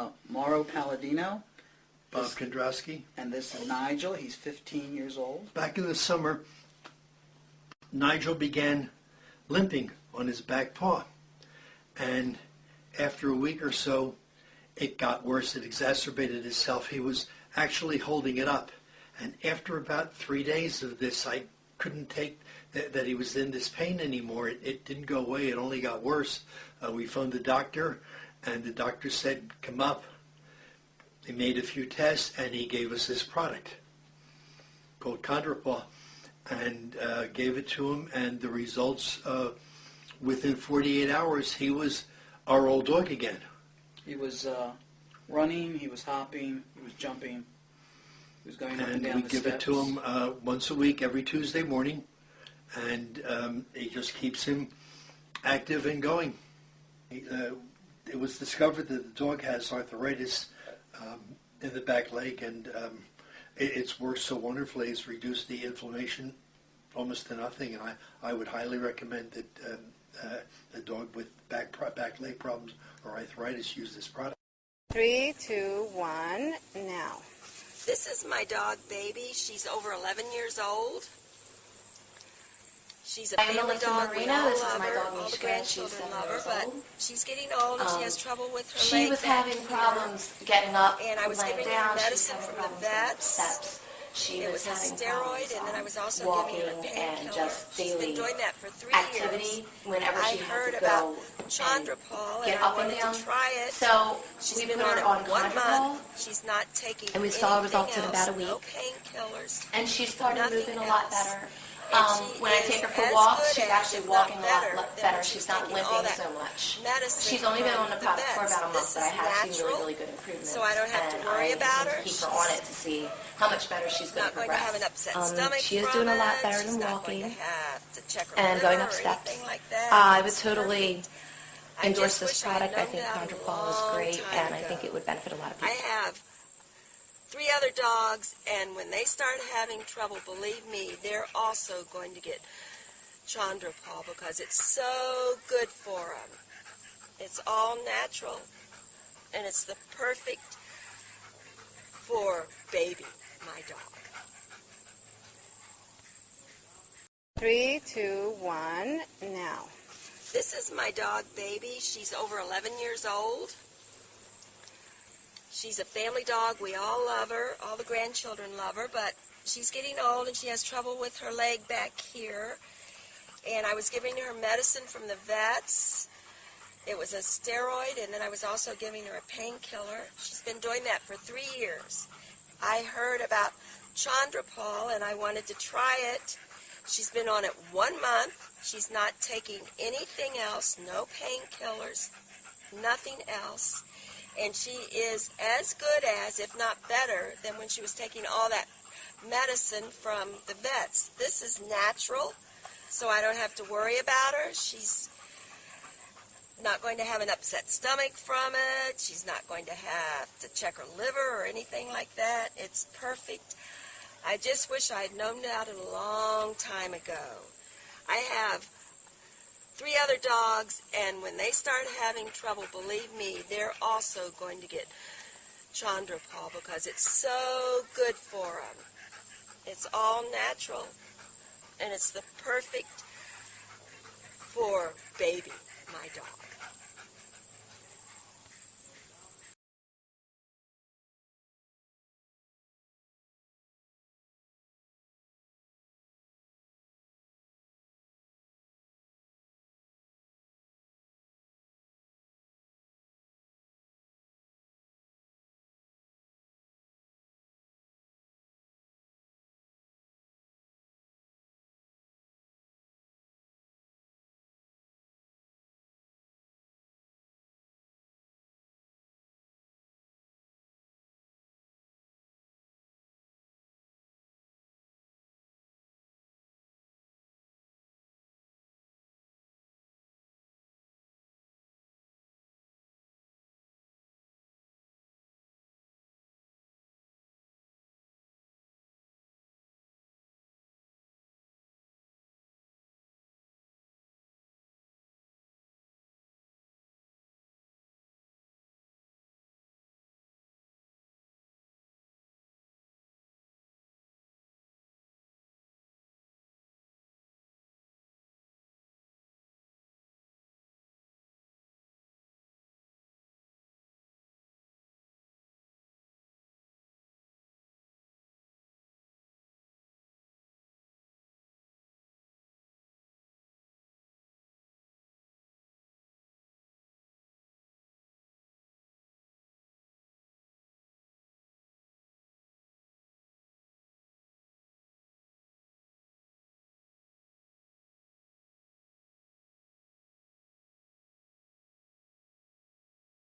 Uh, Mauro Palladino, Bob Kondrowski. and this is Nigel. He's 15 years old. Back in the summer, Nigel began limping on his back paw. And after a week or so, it got worse. It exacerbated itself. He was actually holding it up. And after about three days of this, I couldn't take that, that he was in this pain anymore. It, it didn't go away. It only got worse. Uh, we phoned the doctor, and the doctor said, come up. They made a few tests, and he gave us this product called Chondropaw and uh, gave it to him. And the results, uh, within 48 hours, he was our old dog again. He was uh, running, he was hopping, he was jumping, he was going up and And down we the give steps. it to him uh, once a week, every Tuesday morning, and um, it just keeps him active and going. He, uh, it was discovered that the dog has arthritis um, in the back leg, and um, it, it's worked so wonderfully. It's reduced the inflammation almost to nothing, and I, I would highly recommend that um, uh, a dog with back back leg problems or arthritis use this product. Three, two, one, now. This is my dog, Baby. She's over 11 years old. She's a family dog. we Marino. all This is my dog, All the Mishka. grandchildren love her, but she's getting old and she Um, has trouble with her She leg was having problems getting up, And I was laying giving her down. She was medicine having from the problems getting up vets. Steps. She It was, was a having steroid, and then I um, was also walking giving her a and painkiller. just She's been doing that for three activity. years. Whenever I she heard had to about go and get and up I and wanted down. to try it. So She's we been put on her on one month. She's not taking And we saw results in about a No week. painkillers. and she started moving a lot better. Um, when I take her for walks, she's actually walking a lot better. She's not limping so much. She's only been on the product for about a month, but I have seen really, really good improvements. so I don't have to worry I about her. keep her She's on it to see how much better she's going to going to progress. have an upset Um, she is doing a lot better She's than walking to check her and going up steps. anything like that. Uh, I would totally endorse this product. I think a is great, and I think it would benefit a lot of I people. Three other dogs, and when they start having trouble, believe me, they're also going to get Chandropol because it's so good for them. It's all natural, and it's the perfect for baby, my dog. Three, two, one, now. This is my dog, Baby. She's over 11 years old. She's a family dog. We all love her. All the grandchildren love her, but she's getting old and she has trouble with her leg back here. And I was giving her medicine from the vets. It was a steroid, and then I was also giving her a painkiller. She's been doing that for three years. I heard about Chandropol, and I wanted to try it. She's been on it one month. She's not taking anything else, no painkillers, nothing else. And she is as good as, if not better, than when she was taking all that medicine from the vets. This is natural, so I don't have to worry about her. She's not going to have an upset stomach from it. She's not going to have to check her liver or anything like that. It's perfect. I just wish I had known that a long time ago. I have three other dogs, and when they start having trouble, believe me, they're also going to get Chandropol because it's so good for them. It's all natural, and it's the perfect for baby, my dog.